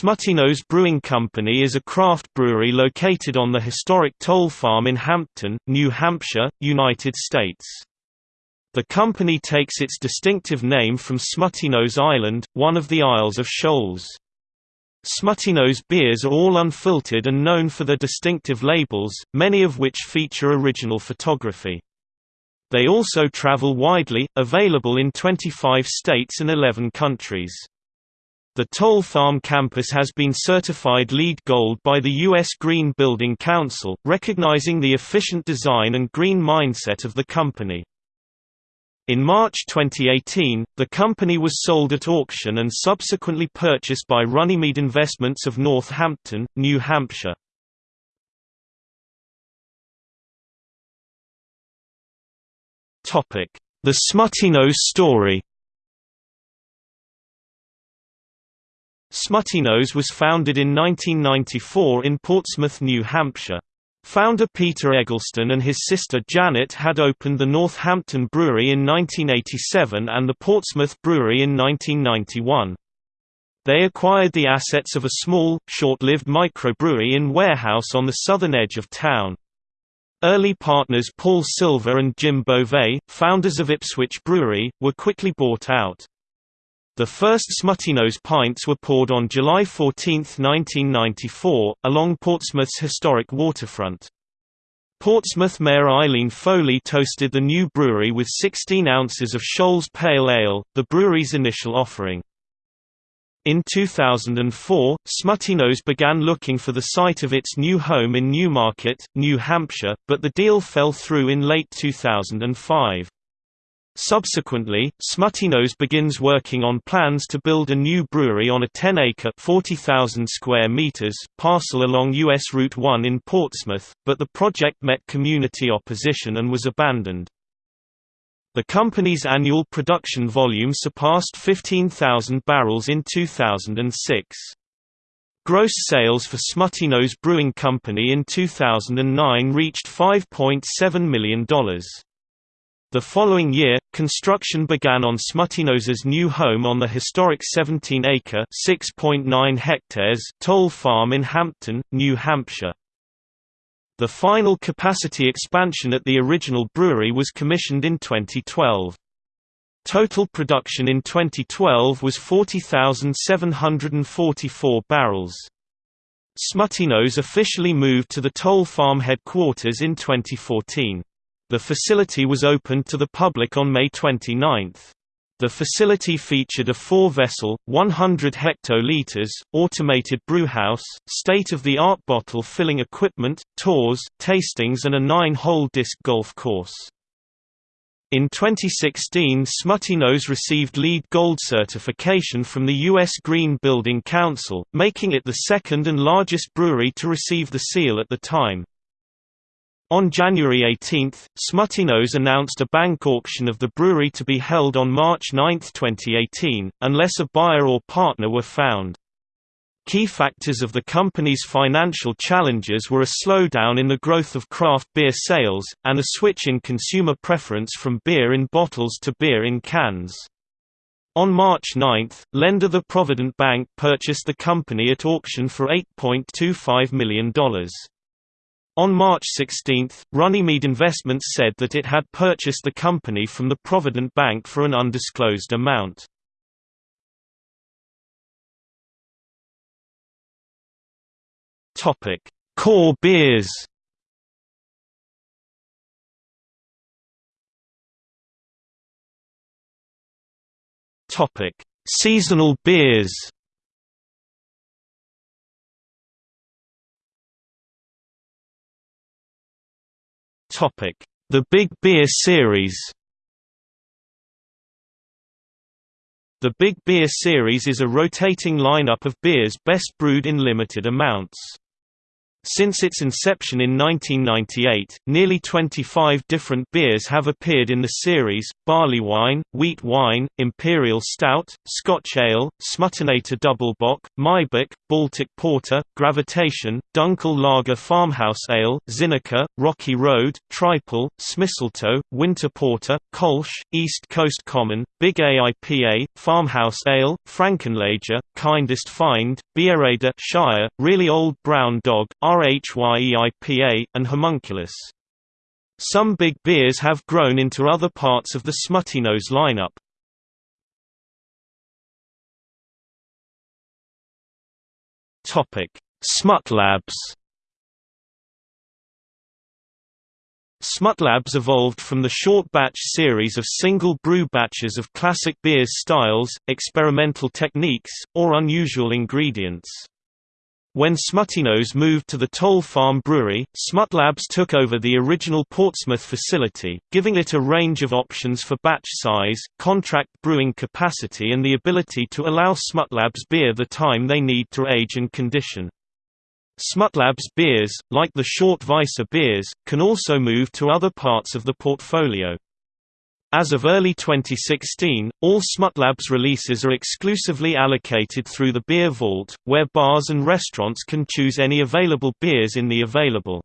Smutty-Nose Brewing Company is a craft brewery located on the historic Toll Farm in Hampton, New Hampshire, United States. The company takes its distinctive name from Smutty-Nose Island, one of the Isles of Shoals. Smutty-Nose beers are all unfiltered and known for their distinctive labels, many of which feature original photography. They also travel widely, available in 25 states and 11 countries. The Toll Farm campus has been certified LEED Gold by the U.S. Green Building Council, recognizing the efficient design and green mindset of the company. In March 2018, the company was sold at auction and subsequently purchased by Runnymede Investments of Northampton, New Hampshire. The Smutty-Nose story Smutty-Nose was founded in 1994 in Portsmouth, New Hampshire. Founder Peter Egelston and his sister Janet had opened the Northampton Brewery in 1987 and the Portsmouth Brewery in 1991. They acquired the assets of a small, short-lived microbrewery in warehouse on the southern edge of town. Early partners Paul Silver and Jim Beauvais, founders of Ipswich Brewery, were quickly bought out. The first Smutty-Nose pints were poured on July 14, 1994, along Portsmouth's historic waterfront. Portsmouth Mayor Eileen Foley toasted the new brewery with 16 ounces of Shoals Pale Ale, the brewery's initial offering. In 2004, Smutty-Nose began looking for the site of its new home in Newmarket, New Hampshire, but the deal fell through in late 2005. Subsequently, Smutty-Nose begins working on plans to build a new brewery on a 10-acre (40,000 square meters) parcel along US Route 1 in Portsmouth, but the project met community opposition and was abandoned. The company's annual production volume surpassed 15,000 barrels in 2006. Gross sales for Smutty-Nose Brewing Company in 2009 reached $5.7 million. The following year, construction began on Smutty-Nose's new home on the historic 17-acre (6.9 hectares) Toll Farm in Hampton, New Hampshire. The final capacity expansion at the original brewery was commissioned in 2012. Total production in 2012 was 40,744 barrels. Smutty-Nose officially moved to the Toll Farm headquarters in 2014. The facility was opened to the public on May 29. The facility featured a four-vessel, 100 hectoliters, automated brewhouse, state-of-the-art bottle filling equipment, tours, tastings and a nine-hole disc golf course. In 2016 Smutty-Nose received LEED Gold certification from the U.S. Green Building Council, making it the second and largest brewery to receive the seal at the time. On January 18, Smutty-Nose announced a bank auction of the brewery to be held on March 9, 2018, unless a buyer or partner were found. Key factors of the company's financial challenges were a slowdown in the growth of craft beer sales, and a switch in consumer preference from beer in bottles to beer in cans. On March 9, lender the Provident Bank purchased the company at auction for $8.25 million. On March 16, Runnymede Investments said that it had purchased the company from the Provident Bank for an undisclosed amount. Core beers. Seasonal beers. The Big Beer Series The Big Beer Series is a rotating lineup of beers best brewed in limited amounts. Since its inception in 1998, nearly 25 different beers have appeared in the series, barley wine, wheat wine, imperial stout, Scotch ale, Smuttinator Doublebock, Maibock, Baltic Porter, Gravitation, Dunkel Lager Farmhouse Ale, Zinneker, Rocky Road, Tripel, Smistletoe, Winter Porter, Kolsch, East Coast Common, Big AIPA, Farmhouse Ale, Frankenlager, Kindest Find, Bierade Shire, Really Old Brown Dog, RHYEIPA, and Homunculus. Some big beers have grown into other parts of the Smuttynose lineup. Topic: Smutlabs. Smutlabs evolved from the short batch series of single brew batches of classic beers styles, experimental techniques, or unusual ingredients. When Smuttynose moved to the Toll Farm Brewery, Smutlabs took over the original Portsmouth facility, giving it a range of options for batch size, contract brewing capacity and the ability to allow Smutlabs beer the time they need to age and condition. Smutlabs beers, like the Short Weisse beers, can also move to other parts of the portfolio. As of early 2016, all Smutlabs releases are exclusively allocated through the Beer Vault, where bars and restaurants can choose any available beers in the available